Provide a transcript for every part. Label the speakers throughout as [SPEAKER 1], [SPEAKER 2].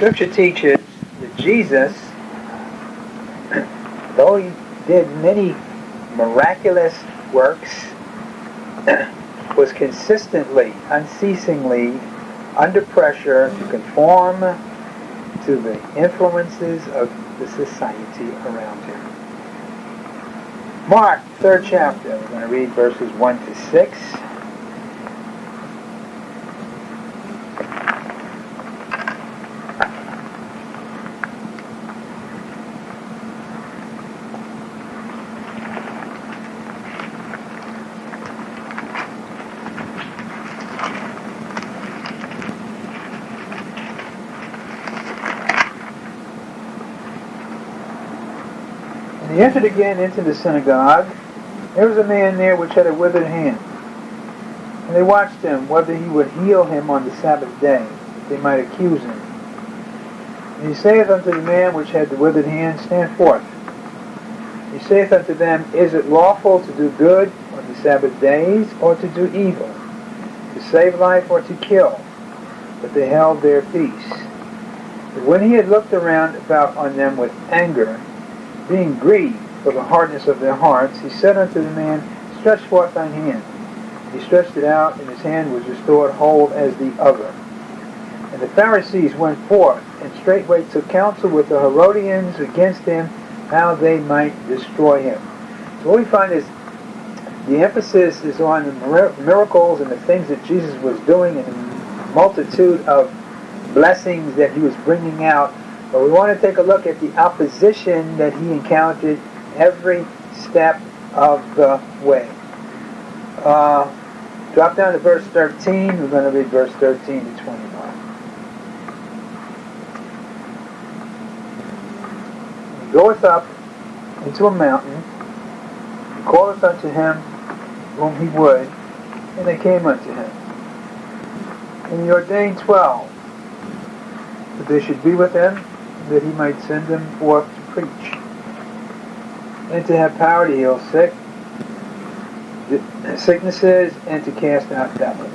[SPEAKER 1] Scripture teaches that Jesus, though he did many miraculous works, was consistently, unceasingly under pressure to conform to the influences of the society around him. Mark, third chapter. We're going to read verses 1 to 6. Again into the synagogue. There was a man there which had a withered hand. And they watched him whether he would heal him on the Sabbath day, that they might accuse him. And he saith unto the man which had the withered hand, Stand forth. He saith unto them, Is it lawful to do good on the Sabbath days, or to do evil, to save life, or to kill? But they held their peace. But when he had looked around about on them with anger, being grieved for the hardness of their hearts, he said unto the man, Stretch forth thine hand. He stretched it out, and his hand was restored whole as the other. And the Pharisees went forth, and straightway took counsel with the Herodians against him, how they might destroy him. So what we find is the emphasis is on the miracles and the things that Jesus was doing and the multitude of blessings that he was bringing out but we want to take a look at the opposition that he encountered every step of the way. Uh, drop down to verse 13. We're going to read verse 13 to 21. He goeth up into a mountain, and calleth unto him whom he would, and they came unto him. And he ordained twelve, that they should be with him, that he might send them forth to preach, and to have power to heal sick, sicknesses, and to cast out devils.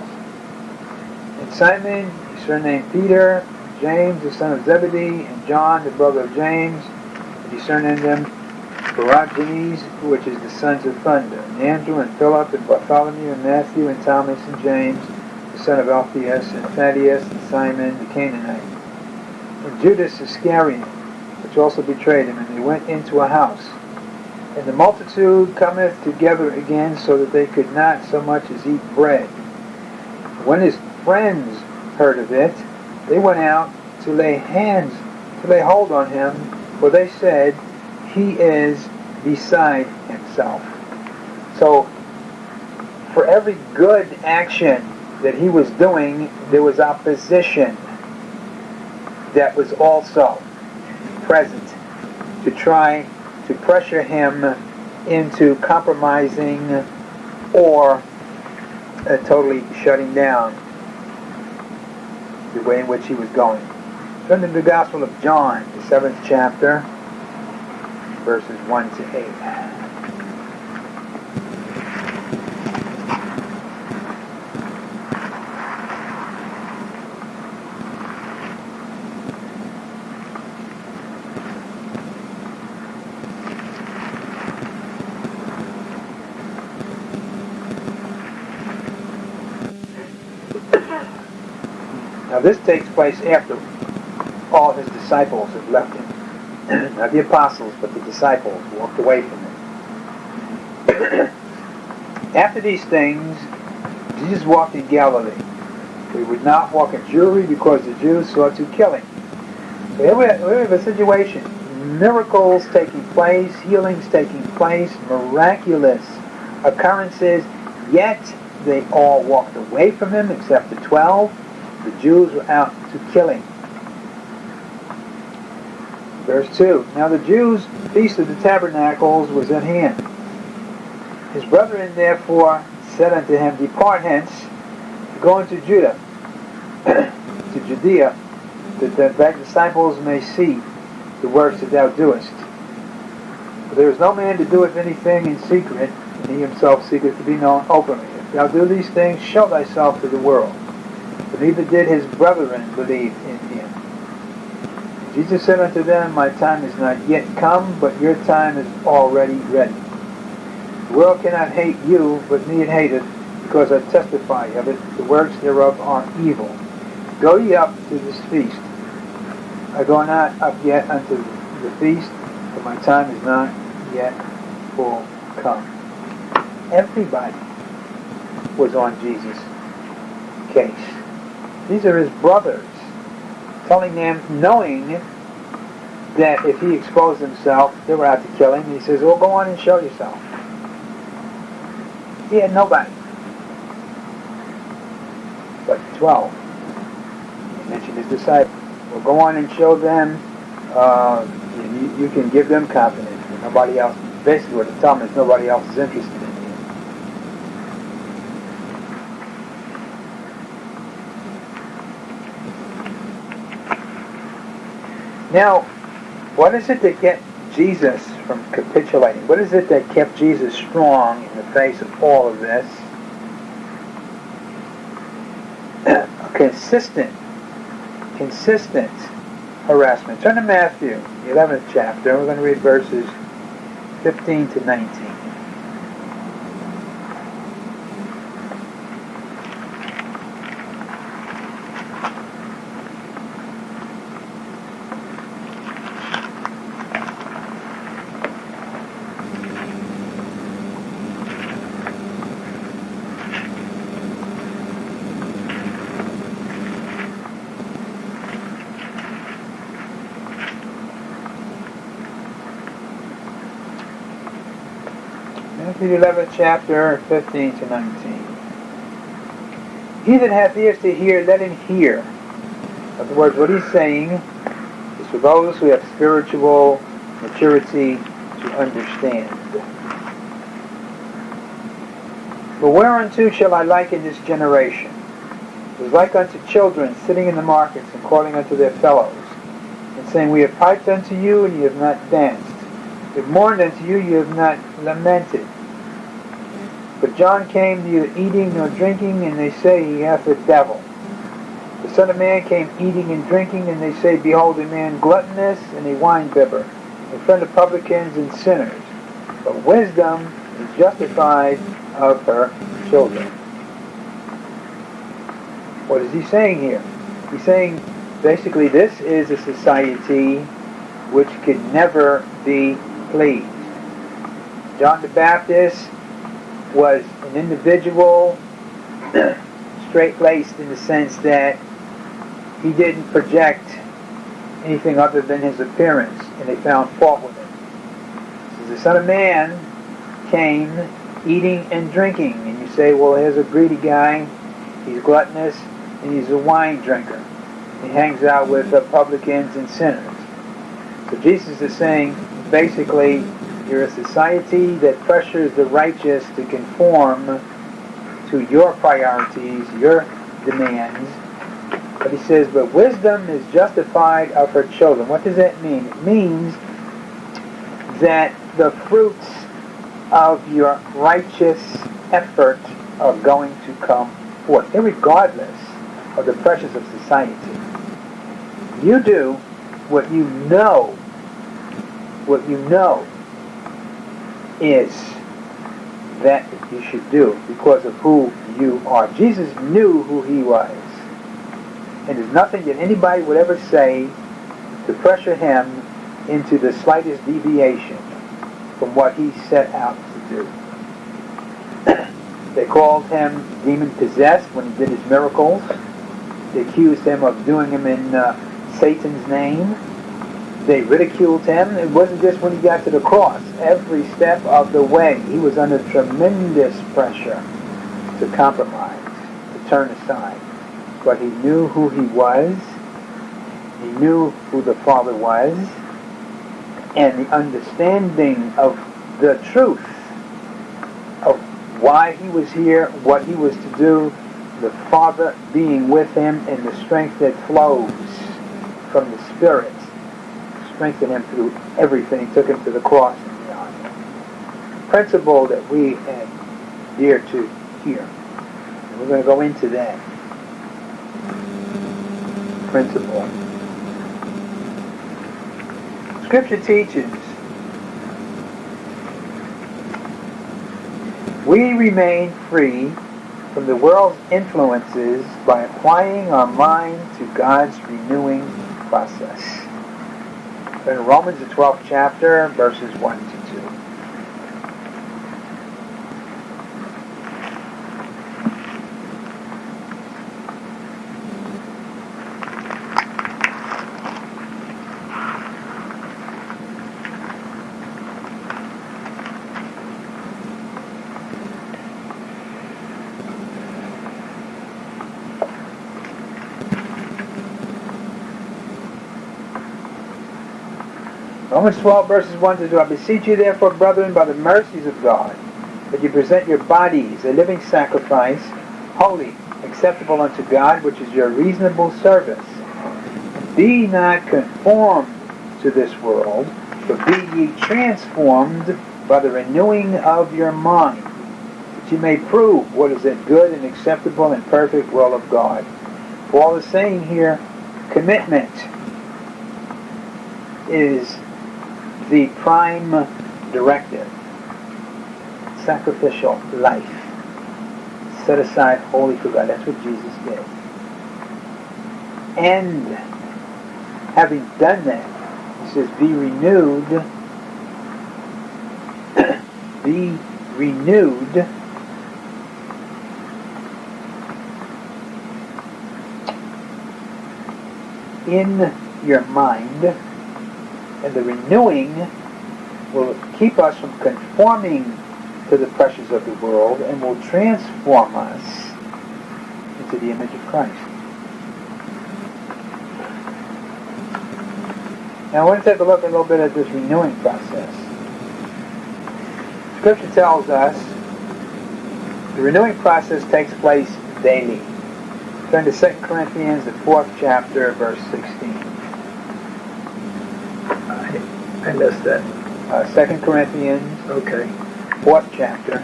[SPEAKER 1] And Simon, surnamed Peter, James the son of Zebedee, and John the brother of James, and he surnamed them Boanerges, which is the sons of thunder, and Andrew and Philip and Bartholomew and Matthew and Thomas and James, the son of Alphaeus, and Thaddeus and Simon the Canaanite and Judas Iscariot, which also betrayed him, and they went into a house. And the multitude cometh together again, so that they could not so much as eat bread. When his friends heard of it, they went out to lay hands, to lay hold on him, for they said, He is beside himself. So, for every good action that he was doing, there was opposition that was also present to try to pressure him into compromising or uh, totally shutting down the way in which he was going. Turn to the Gospel of John, the seventh chapter, verses 1 to 8. Now this takes place after all his disciples had left him. Not the apostles, but the disciples walked away from him. after these things, Jesus walked in Galilee. He would not walk in Jewry because the Jews sought to kill him. So here we have a situation. Miracles taking place, healings taking place, miraculous occurrences, yet they all walked away from him except the twelve the Jews were out to kill him. Verse 2 Now the Jews' feast of the tabernacles was at hand. His brethren therefore said unto him, Depart hence, go into Judah, to Judea, that thy disciples may see the works that thou doest. For there is no man to doeth anything in secret, and he himself seeketh to be known openly. If thou do these things, show thyself to the world neither did his brethren believe in him. Jesus said unto them, My time is not yet come, but your time is already ready. The world cannot hate you, but me it hateth, because I testify of it. The works thereof are evil. Go ye up to this feast. I go not up yet unto the feast, for my time is not yet full come. Everybody was on Jesus' case. These are his brothers, telling them, knowing that if he exposed himself, they were out to kill him. He says, well, go on and show yourself. He had nobody. But 12. He mentioned his disciples. Well, go on and show them. Uh, you, you, can give them confidence. Nobody else, basically what they tell them is nobody else is interested in you. Now, what is it that kept Jesus from capitulating? What is it that kept Jesus strong in the face of all of this? consistent, consistent harassment. Turn to Matthew, 11th chapter. We're going to read verses 15 to 19. Matthew 11th chapter, 15 to 19. He that hath ears to hear, let him hear. In other words, what he's saying is for those who have spiritual maturity to understand. But whereunto shall I liken this generation? It is like unto children sitting in the markets and calling unto their fellows, and saying, We have piped unto you, and ye have not danced. We have mourned unto you, ye have not lamented. But John came neither eating nor drinking, and they say he hath a devil. The Son of Man came eating and drinking, and they say, Behold, a man gluttonous and a winebibber, a friend of publicans and sinners. But wisdom is justified of her children. What is he saying here? He's saying basically this is a society which could never be pleased. John the Baptist was an individual, straight-laced in the sense that he didn't project anything other than his appearance, and they found fault with it. So the Son of Man came eating and drinking, and you say, well, here's a greedy guy, he's gluttonous, and he's a wine drinker. He hangs out with uh, publicans and sinners. So Jesus is saying, basically, you're a society that pressures the righteous to conform to your priorities, your demands. But he says, but wisdom is justified of her children. What does that mean? It means that the fruits of your righteous effort are going to come forth, regardless of the pressures of society. You do what you know, what you know is that you should do because of who you are. Jesus knew who he was. And there's nothing that anybody would ever say to pressure him into the slightest deviation from what he set out to do. they called him demon possessed when he did his miracles. They accused him of doing them in uh, Satan's name. They ridiculed him. It wasn't just when he got to the cross. Every step of the way, he was under tremendous pressure to compromise, to turn aside. But he knew who he was. He knew who the Father was. And the understanding of the truth of why he was here, what he was to do, the Father being with him, and the strength that flows from the Spirit strengthened him through everything, took him to the cross and beyond. Principle that we had dear to hear. And we're going to go into that principle. Scripture teaches we remain free from the world's influences by applying our mind to God's renewing process. In Romans, the 12th chapter, verses 1 to 2. Romans 12, verses 1 to 2. I beseech you, therefore, brethren, by the mercies of God, that you present your bodies a living sacrifice, holy, acceptable unto God, which is your reasonable service. Be not conformed to this world, but be ye transformed by the renewing of your mind, that you may prove what is that good and acceptable and perfect will of God. Paul is saying here, commitment is the prime directive. Sacrificial life. Set aside holy for God. That's what Jesus did. And having done that, he says, be renewed. be renewed in your mind and the renewing will keep us from conforming to the pressures of the world and will transform us into the image of Christ. Now I want to take a look a little bit at this renewing process. Scripture tells us the renewing process takes place daily. Turn to 2 Corinthians, the fourth chapter, verse 16.
[SPEAKER 2] I missed that.
[SPEAKER 1] Uh, 2 Corinthians,
[SPEAKER 2] Okay.
[SPEAKER 1] 4th chapter,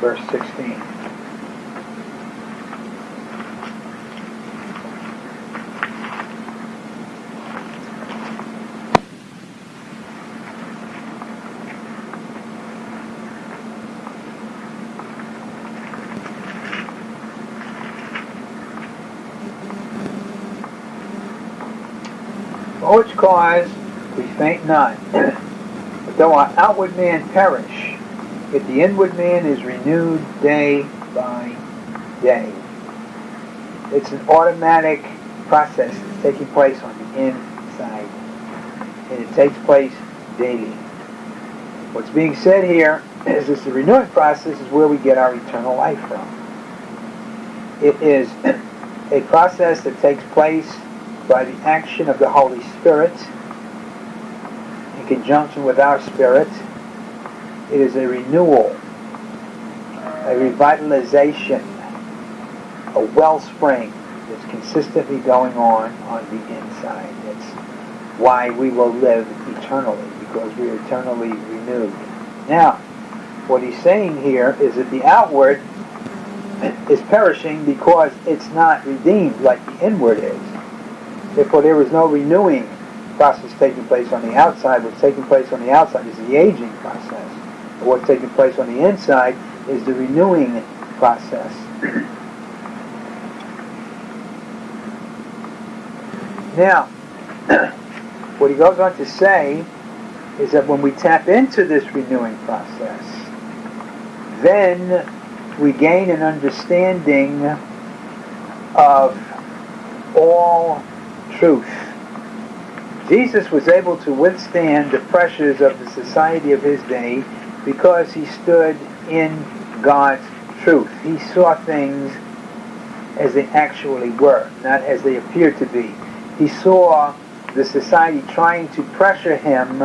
[SPEAKER 1] verse 16. For which cause faint not. But though our outward man perish, yet the inward man is renewed day by day. It's an automatic process that's taking place on the inside. And it takes place daily. What's being said here is that the renewing process is where we get our eternal life from. It is a process that takes place by the action of the Holy Spirit conjunction with our spirit. It is a renewal, a revitalization, a wellspring that's consistently going on on the inside. That's why we will live eternally, because we are eternally renewed. Now, what he's saying here is that the outward is perishing because it's not redeemed like the inward is. Therefore, there is no renewing process taking place on the outside, what's taking place on the outside is the aging process. what's taking place on the inside is the renewing process. now, what he goes on to say is that when we tap into this renewing process, then we gain an understanding of all truth Jesus was able to withstand the pressures of the society of his day because he stood in God's truth. He saw things as they actually were, not as they appeared to be. He saw the society trying to pressure him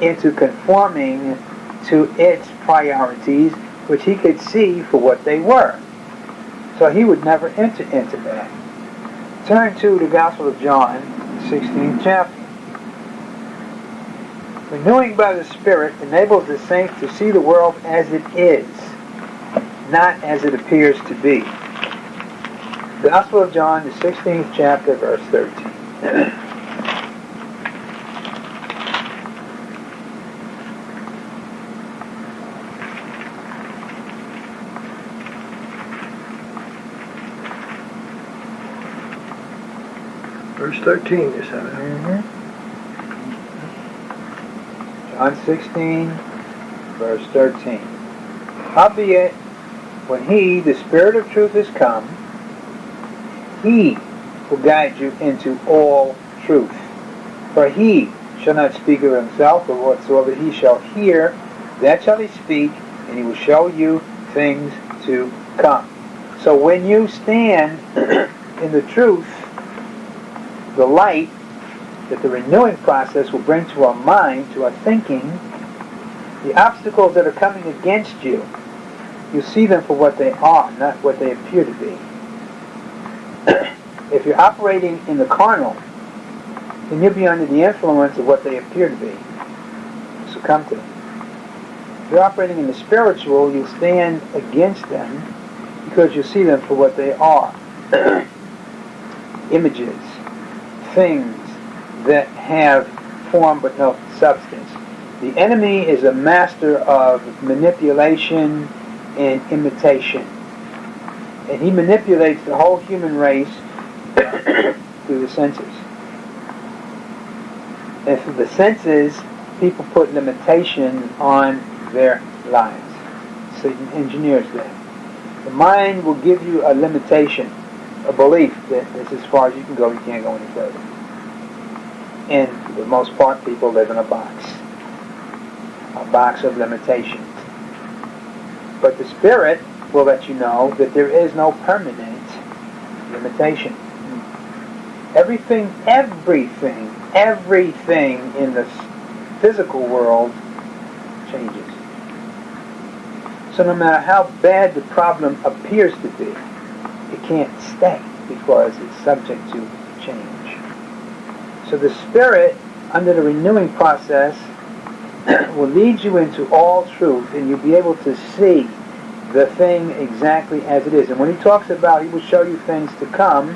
[SPEAKER 1] into conforming to its priorities, which he could see for what they were. So he would never enter into that. Turn to the Gospel of John, 16th chapter. Renewing by the Spirit enables the saint to see the world as it is, not as it appears to be. Gospel of John, the 16th chapter, verse 13.
[SPEAKER 2] Verse 13, you said.
[SPEAKER 1] Mm-hmm. John 16, verse 13. Howbeit, when he, the Spirit of truth, is come, he will guide you into all truth. For he shall not speak of himself, but whatsoever he shall hear, that shall he speak, and he will show you things to come. So when you stand in the truth, the light that the renewing process will bring to our mind, to our thinking, the obstacles that are coming against you, you see them for what they are, not what they appear to be. if you're operating in the carnal, then you'll be under the influence of what they appear to be. Succumb to them. If you're operating in the spiritual, you stand against them because you see them for what they are. Images, things that have form but no substance. The enemy is a master of manipulation and imitation. And he manipulates the whole human race through the senses. And through the senses, people put limitation on their lives. Satan engineers that. The mind will give you a limitation, a belief that this is as far as you can go, you can't go any further. And for the most part, people live in a box. A box of limitations. But the Spirit will let you know that there is no permanent limitation. Everything, everything, everything in the physical world changes. So no matter how bad the problem appears to be, it can't stay because it's subject to change. So the Spirit, under the renewing process, will lead you into all truth and you'll be able to see the thing exactly as it is. And when he talks about he will show you things to come,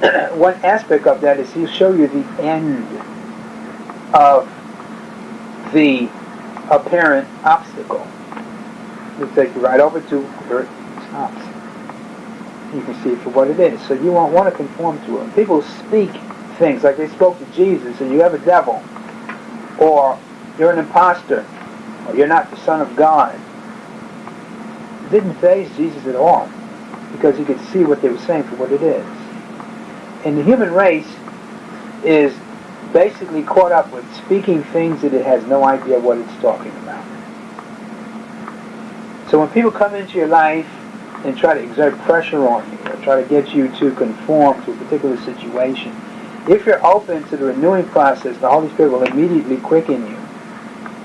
[SPEAKER 1] one aspect of that is he'll show you the end of the apparent obstacle. He'll take you right over to where it stops. You can see it for what it is. So you won't want to conform to it. People speak things like they spoke to Jesus and you have a devil. Or you're an impostor, or you're not the Son of God. It didn't faze Jesus at all, because he could see what they were saying for what it is. And the human race is basically caught up with speaking things that it has no idea what it's talking about. So when people come into your life and try to exert pressure on you, or try to get you to conform to a particular situation, if you're open to the renewing process, the Holy Spirit will immediately quicken you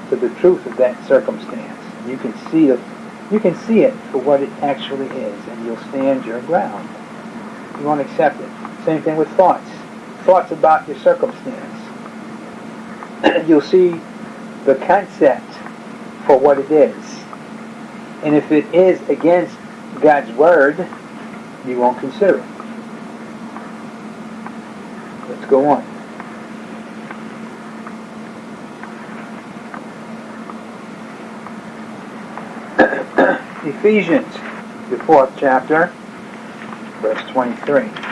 [SPEAKER 1] to the truth of that circumstance. You can see it, you can see it for what it actually is, and you'll stand your ground. You won't accept it. Same thing with thoughts. Thoughts about your circumstance. you'll see the concept for what it is. And if it is against God's word, you won't consider it. Let's go on. Ephesians, the fourth chapter, verse 23.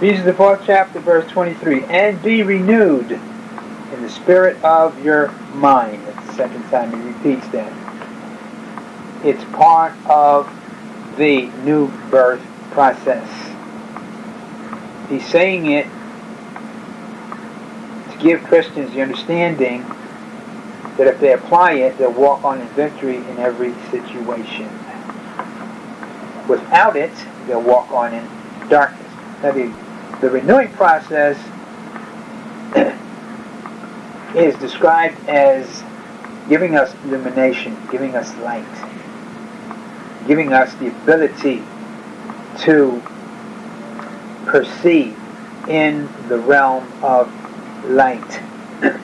[SPEAKER 1] Ephesians the fourth chapter, verse 23. And be renewed in the spirit of your mind. That's the second time he repeats that. It's part of the new birth process. He's saying it to give Christians the understanding that if they apply it, they'll walk on in victory in every situation. Without it, they'll walk on in darkness. Now, the the renewing process is described as giving us illumination, giving us light, giving us the ability to perceive in the realm of light.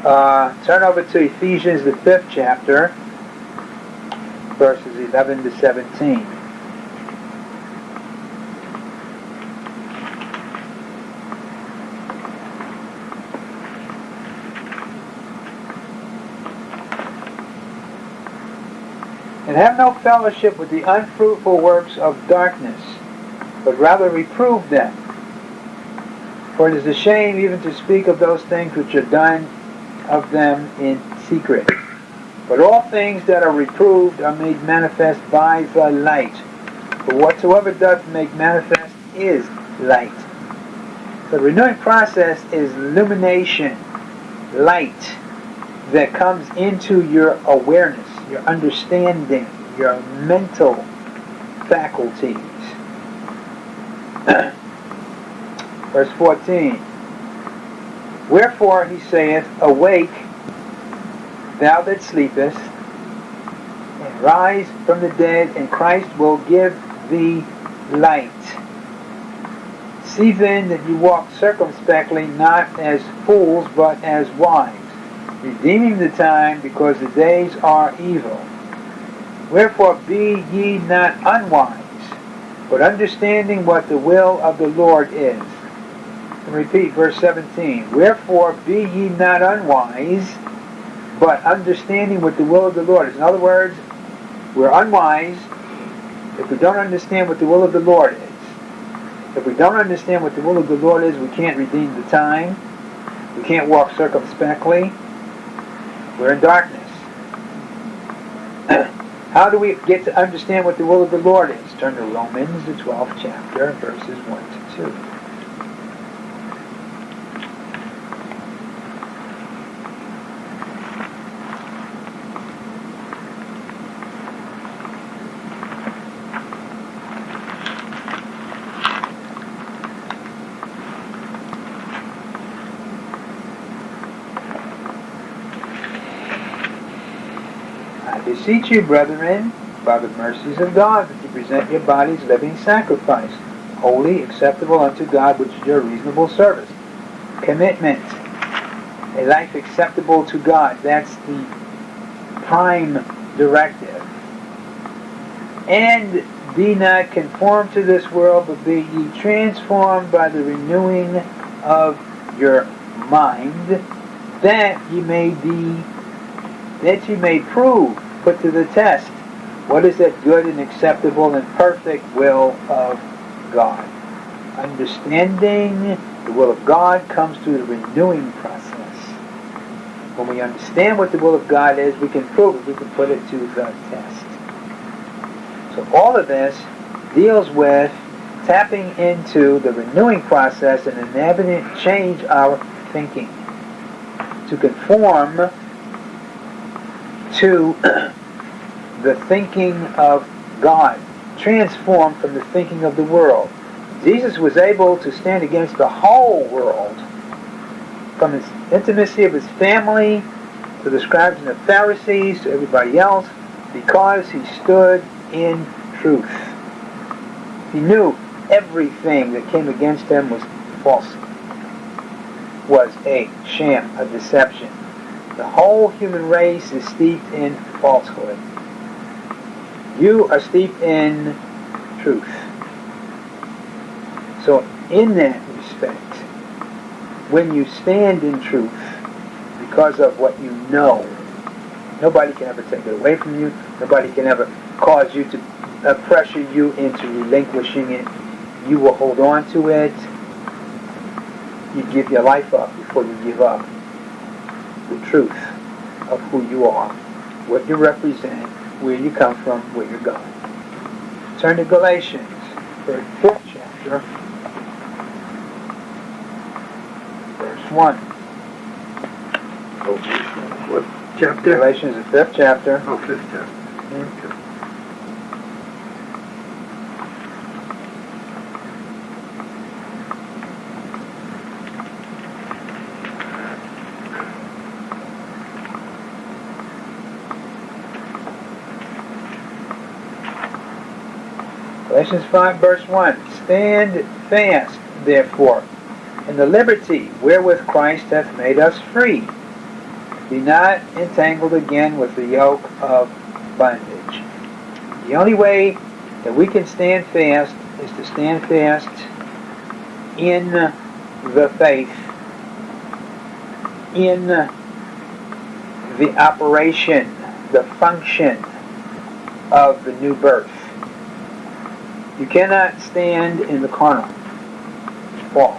[SPEAKER 1] Uh, turn over to Ephesians, the fifth chapter, verses 11 to 17. And have no fellowship with the unfruitful works of darkness, but rather reprove them. For it is a shame even to speak of those things which are done of them in secret. But all things that are reproved are made manifest by the light. For whatsoever doth make manifest is light. The renewing process is illumination, light that comes into your awareness, your understanding, your mental faculties. Verse 14. Wherefore he saith, Awake, thou that sleepest, and rise from the dead, and Christ will give thee light. See then that you walk circumspectly, not as fools, but as wise, redeeming the time, because the days are evil. Wherefore be ye not unwise, but understanding what the will of the Lord is. And repeat verse 17. Wherefore be ye not unwise, but understanding what the will of the Lord is. In other words, we're unwise if we don't understand what the will of the Lord is. If we don't understand what the will of the Lord is, we can't redeem the time. We can't walk circumspectly. We're in darkness. How do we get to understand what the will of the Lord is? Turn to Romans, the 12th chapter, verses 1 to 2. Beseech you, brethren, by the mercies of God, that you present your bodies living sacrifice, holy, acceptable unto God, which is your reasonable service. Commitment, a life acceptable to God. That's the prime directive. And be not conformed to this world, but be ye transformed by the renewing of your mind, that ye may be, that ye may prove put to the test. What is that good and acceptable and perfect will of God? Understanding the will of God comes through the renewing process. When we understand what the will of God is, we can prove it, we can put it to the test. So all of this deals with tapping into the renewing process and enabling change our thinking to conform to the thinking of God, transformed from the thinking of the world. Jesus was able to stand against the whole world, from his intimacy of his family to the scribes and the Pharisees to everybody else, because he stood in truth. He knew everything that came against him was false, was a sham, a deception. The whole human race is steeped in falsehood. You are steeped in truth. So in that respect, when you stand in truth, because of what you know, nobody can ever take it away from you. Nobody can ever cause you to uh, pressure you into relinquishing it. You will hold on to it. You give your life up before you give up the truth of who you are, what you represent, where you come from, where you're going. Turn to Galatians, the fifth chapter, verse 1.
[SPEAKER 2] What chapter?
[SPEAKER 1] Galatians, the fifth chapter.
[SPEAKER 2] Oh, fifth chapter.
[SPEAKER 1] Mhm. Galatians 5, verse 1. Stand fast, therefore, in the liberty wherewith Christ hath made us free. Be not entangled again with the yoke of bondage. The only way that we can stand fast is to stand fast in the faith, in the operation, the function of the new birth. You cannot stand in the carnal fall.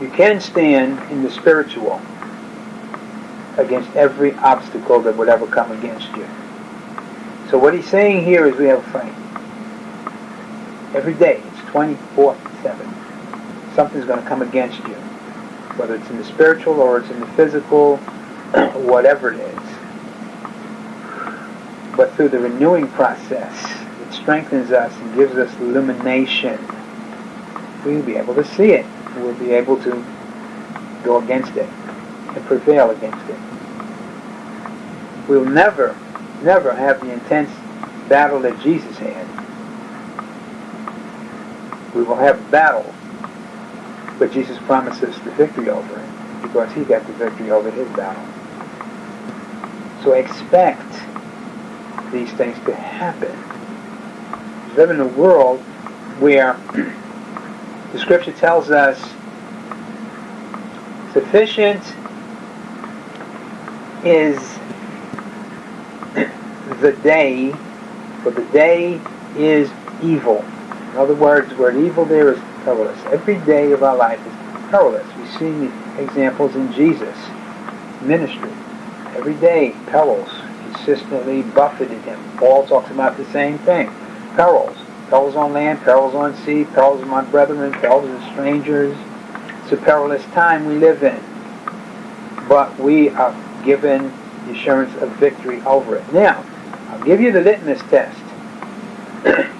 [SPEAKER 1] you can stand in the spiritual against every obstacle that would ever come against you. So what he's saying here is we have a fight. Every day, it's 24-7. Something's going to come against you. Whether it's in the spiritual or it's in the physical, whatever it is. But through the renewing process, it strengthens us and gives us illumination. We'll be able to see it. We'll be able to go against it and prevail against it. We'll never, never have the intense battle that Jesus had. We will have battle, but Jesus promises the victory over it because he got the victory over his battle. So expect these things to happen. Live in a world where the scripture tells us sufficient is the day, for the day is evil. In other words, the word evil there is perilous. Every day of our life is perilous. We see the examples in Jesus' ministry. Every day, perils consistently buffeted him. Paul talks about the same thing. Perils. Perils on land, perils on sea, perils my brethren, perils of strangers. It's a perilous time we live in. But we are given the assurance of victory over it. Now, I'll give you the litmus test.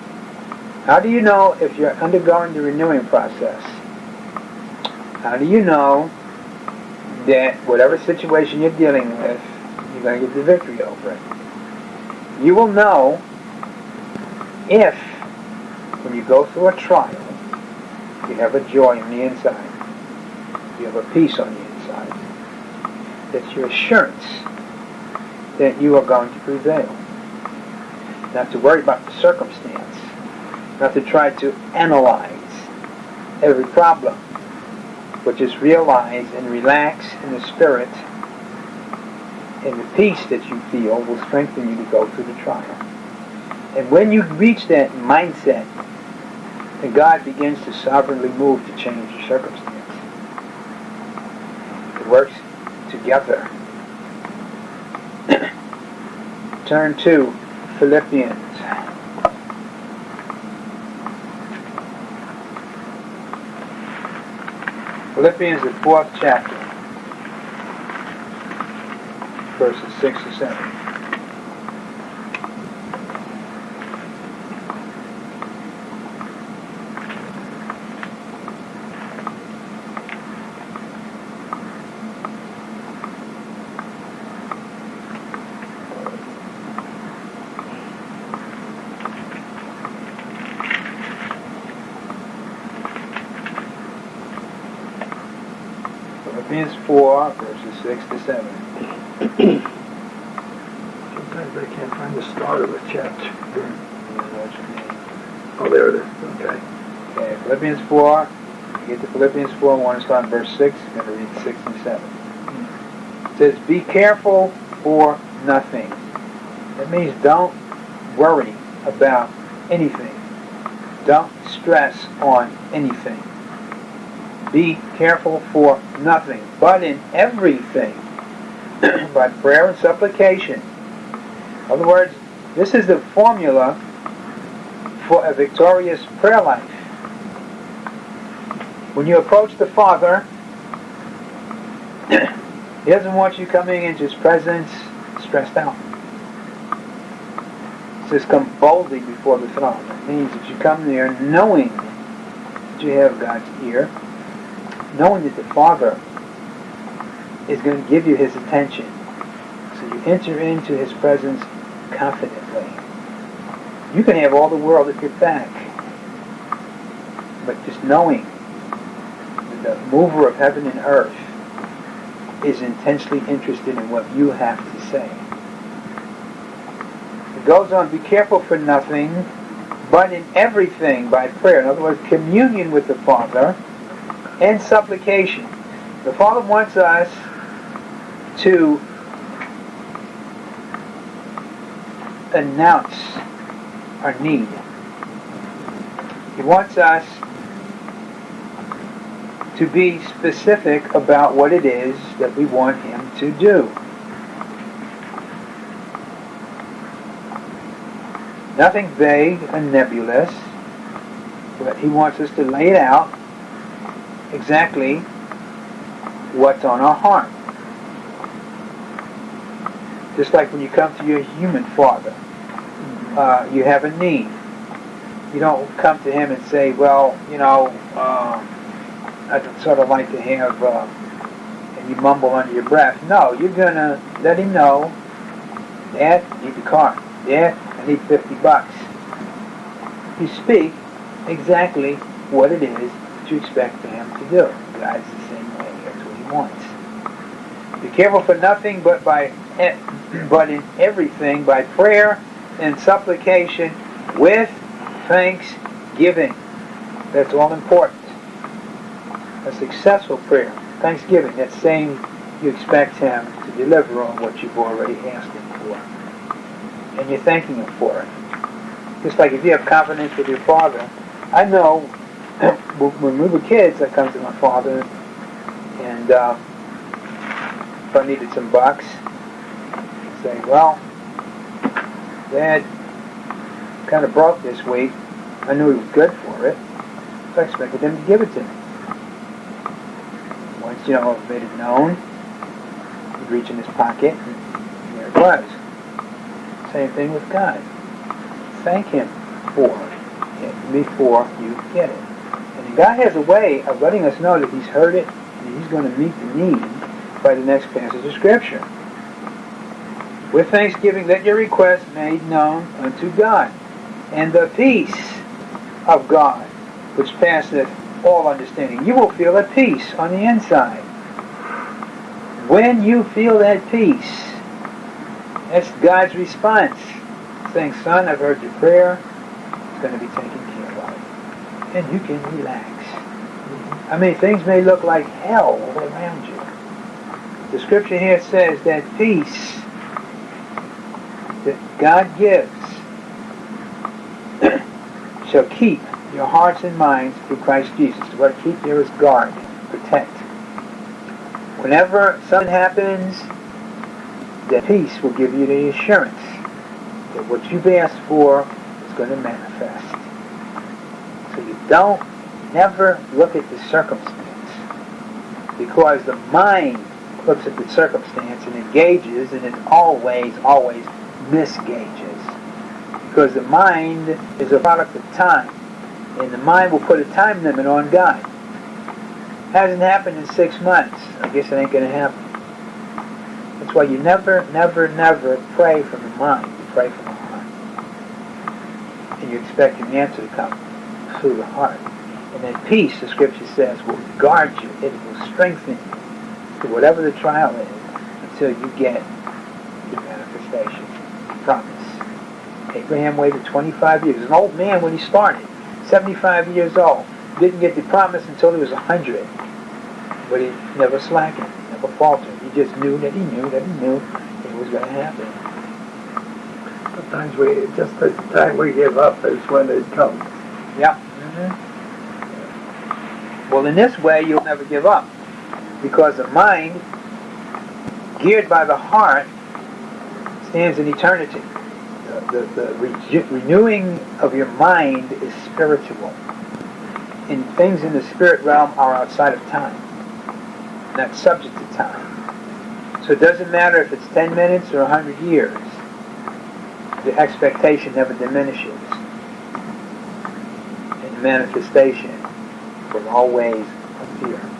[SPEAKER 1] How do you know if you're undergoing the renewing process? How do you know that whatever situation you're dealing with, you're going to get the victory over it? You will know if, when you go through a trial, you have a joy on the inside, you have a peace on the inside, that's your assurance that you are going to prevail. Not to worry about the circumstance, not to try to analyze every problem, but just realize and relax in the spirit, and the peace that you feel will strengthen you to go through the trial. And when you reach that mindset, then God begins to sovereignly move to change your circumstance. It works together. Turn to Philippians. Philippians, the fourth chapter, verses 6 to 7. Philippians 4, verses 6 to 7.
[SPEAKER 2] Sometimes I can't find the start of a chapter. Oh, there it is. Okay.
[SPEAKER 1] Okay, Philippians 4. You get to Philippians 4, I want to start in verse 6. I'm going to read 6 and 7. It says, Be careful for nothing. That means don't worry about anything. Don't stress on anything. Be careful for nothing, but in everything, by prayer and supplication. In other words, this is the formula for a victorious prayer life. When you approach the Father, He doesn't want you coming into His presence stressed out. He says, come boldly before the throne. It means that you come there knowing that you have God's ear, knowing that the Father is going to give you His attention. So you enter into His presence confidently. You can have all the world at your back. but just knowing the mover of heaven and earth is intensely interested in what you have to say. It goes on, be careful for nothing, but in everything by prayer. In other words, communion with the Father and supplication. The Father wants us to announce our need. He wants us to be specific about what it is that we want Him to do. Nothing vague and nebulous, but He wants us to lay it out exactly what's on our heart. Just like when you come to your human father, uh, you have a need. You don't come to him and say, well, you know, uh, I'd sort of like to have, uh, and you mumble under your breath. No, you're going to let him know, I need the car. Dad, I need 50 bucks. You speak exactly what it is that you expect him to do. God's the same way. That's what he wants. Be careful for nothing but by but in everything by prayer and supplication with thanksgiving. That's all important. A successful prayer, thanksgiving, that's saying you expect Him to deliver on what you've already asked Him for. And you're thanking Him for it. Just like if you have confidence with your Father, I know when we were kids, I come to my Father and uh, if I needed some bucks, I'd say, well, Dad kind of broke this week. I knew he was good for it, so I expected him to give it to me. You know, made it known, he'd reach in his pocket, and there it was. Same thing with God. Thank him for it before you get it. And God has a way of letting us know that he's heard it, and he's going to meet the need by the next passage of Scripture. With thanksgiving, let your request made known unto God. And the peace of God, which passeth all understanding. You will feel at peace on the inside. When you feel that peace, that's God's response. Saying, son, I've heard your prayer. It's going to be taken care of. And you can relax. I mean, things may look like hell all around you. The scripture here says that peace that God gives shall keep your hearts and minds through Christ Jesus. The word keep there is guard, protect. Whenever something happens, that peace will give you the assurance that what you've asked for is going to manifest. So you don't never look at the circumstance because the mind looks at the circumstance and engages and it always, always misgages. Because the mind is a product of time. And the mind will put a time limit on God. Hasn't happened in six months. I guess it ain't going to happen. That's why you never, never, never pray from the mind. You pray from the heart. And you expect an answer to come through the heart. And that peace, the scripture says, will guard you. It will strengthen you to whatever the trial is until you get the manifestation promise. Abraham waited 25 years. An old man when he started, 75 years old. Didn't get the promise until he was 100. But he never slackened, never faltered. He just knew that he knew that he knew it was going to happen.
[SPEAKER 2] Sometimes we, just the time we give up is when it comes.
[SPEAKER 1] Yeah. Mm-hmm. Well, in this way, you'll never give up. Because the mind, geared by the heart, stands in eternity. The, the, the re- renewing of your mind is spiritual. And things in the spirit realm are outside of time, not subject to time. So it doesn't matter if it's 10 minutes or 100 years. The expectation never diminishes. And the manifestation will always appear.